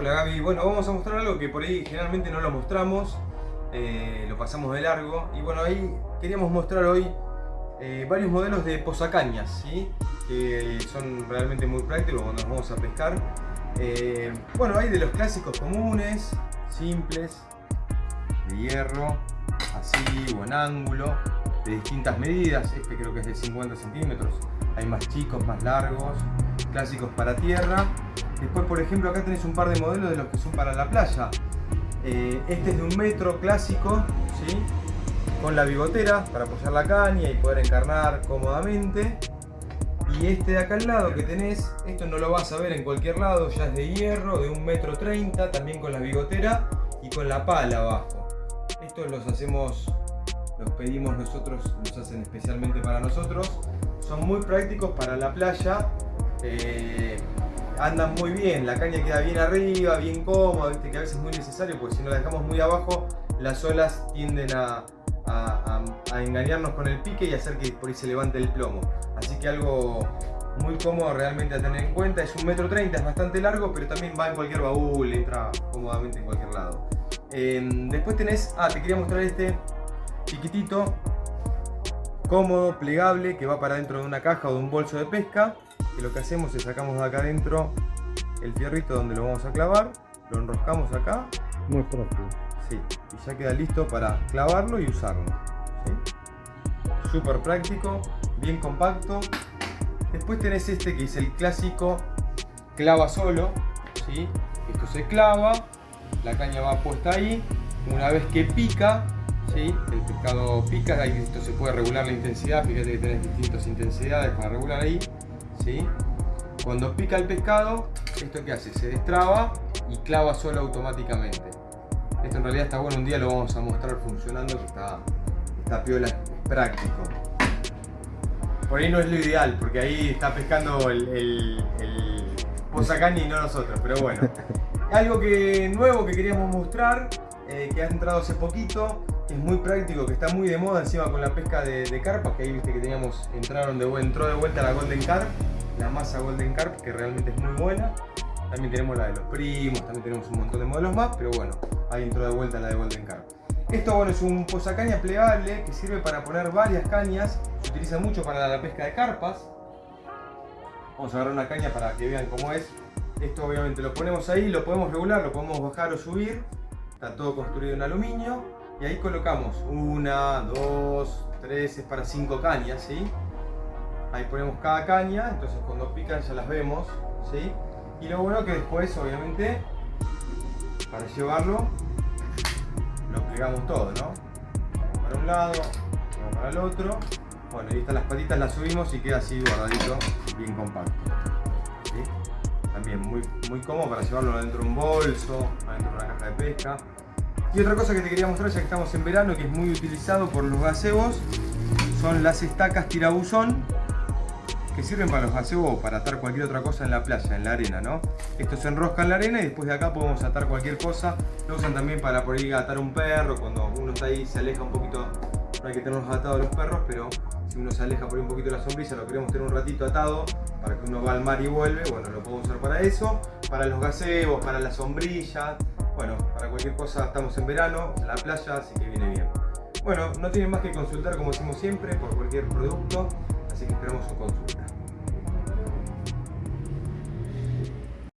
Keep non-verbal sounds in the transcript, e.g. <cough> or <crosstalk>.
Hola Gaby, bueno vamos a mostrar algo que por ahí generalmente no lo mostramos, eh, lo pasamos de largo y bueno ahí queríamos mostrar hoy eh, varios modelos de posacañas, ¿sí? que son realmente muy prácticos cuando nos vamos a pescar. Eh, bueno hay de los clásicos comunes, simples, de hierro, así o en ángulo, de distintas medidas, este creo que es de 50 centímetros, hay más chicos, más largos, clásicos para tierra. Después, por ejemplo, acá tenés un par de modelos de los que son para la playa. Eh, este es de un metro clásico, ¿sí? con la bigotera para apoyar la caña y poder encarnar cómodamente. Y este de acá al lado que tenés, esto no lo vas a ver en cualquier lado, ya es de hierro, de un metro treinta, también con la bigotera y con la pala abajo. Estos los hacemos, los pedimos nosotros, los hacen especialmente para nosotros. Son muy prácticos para la playa. Eh, andan muy bien, la caña queda bien arriba, bien cómoda, ¿viste? que a veces es muy necesario porque si no la dejamos muy abajo las olas tienden a, engañarnos con el pique y hacer que por ahí se levante el plomo. Así que algo muy cómodo realmente a tener en cuenta, es un metro treinta, es bastante largo, pero también va en cualquier baúl, entra cómodamente en cualquier lado. Em, después tenés, ah, te quería mostrar este chiquitito, cómodo, plegable, que va para dentro de una caja o de un bolso de pesca que lo que hacemos es sacamos de acá adentro el fierrito donde lo vamos a clavar, lo enroscamos acá. Muy. Sí, y ya queda listo para clavarlo y usarlo. Súper práctico, bien compacto. Después tenés este que es el clásico clava solo. ¿sí? Esto se clava, la caña va puesta ahí. Una vez que pica, ¿sí? el pescado pica, ahí esto se puede regular la intensidad. Fíjate que tenés distintas intensidades para regular ahí. ¿Sí? Cuando pica el pescado, ¿esto qué hace? Se destraba y clava solo automáticamente. Esto en realidad está bueno, un día lo vamos a mostrar funcionando, que está, está piola, es práctico. Por ahí no es lo ideal, porque ahí está pescando el, el, el y no nosotros, pero bueno. <laughs> Algo que, nuevo que queríamos mostrar, eh, que ha entrado hace poquito, es muy práctico, que está muy de moda encima con la pesca de, de carpas, que ahí viste que teníamos, entraron de, entró de vuelta la Golden Carp, la masa Golden Carp, que realmente es muy buena. También tenemos la de los primos, también tenemos un montón de modelos más, pero bueno, ahí entró de vuelta la de Golden Carp. Esto bueno, es un posacaña plegable que sirve para poner varias cañas, se utiliza mucho para la pesca de carpas. Vamos a agarrar una caña para que vean cómo es. Esto obviamente lo ponemos ahí, lo podemos regular, lo podemos bajar o subir. Está todo construido en aluminio. Y ahí colocamos una, dos, tres, es para cinco cañas, ¿sí? Ahí ponemos cada caña, entonces cuando pican ya las vemos, ¿sí? Y lo bueno que después, obviamente, para llevarlo, lo plegamos todo, ¿no? Para un lado, para el otro. Bueno, ahí están las patitas, las subimos y queda así guardadito, bien compacto. También muy, muy cómodo para llevarlo adentro de un bolso, adentro de una caja de pesca. Y otra cosa que te quería mostrar ya que estamos en verano, que es muy utilizado por los gazebos, son las estacas tirabuzón, que sirven para los gazebos o para atar cualquier otra cosa en la playa, en la arena, ¿no? Esto se enrosca en la arena y después de acá podemos atar cualquier cosa. Lo usan también para por ahí atar un perro, cuando uno está ahí se aleja un poquito, no hay que tenerlos atados los perros, pero si uno se aleja por ahí un poquito de la sombrilla, lo queremos tener un ratito atado para que uno va al mar y vuelve, bueno, lo podemos usar para eso, para los gazebos, para la sombrilla, bueno, para cualquier cosa estamos en verano, en la playa, así que viene bien. Bueno, no tienen más que consultar como decimos siempre por cualquier producto, así que esperamos su consulta.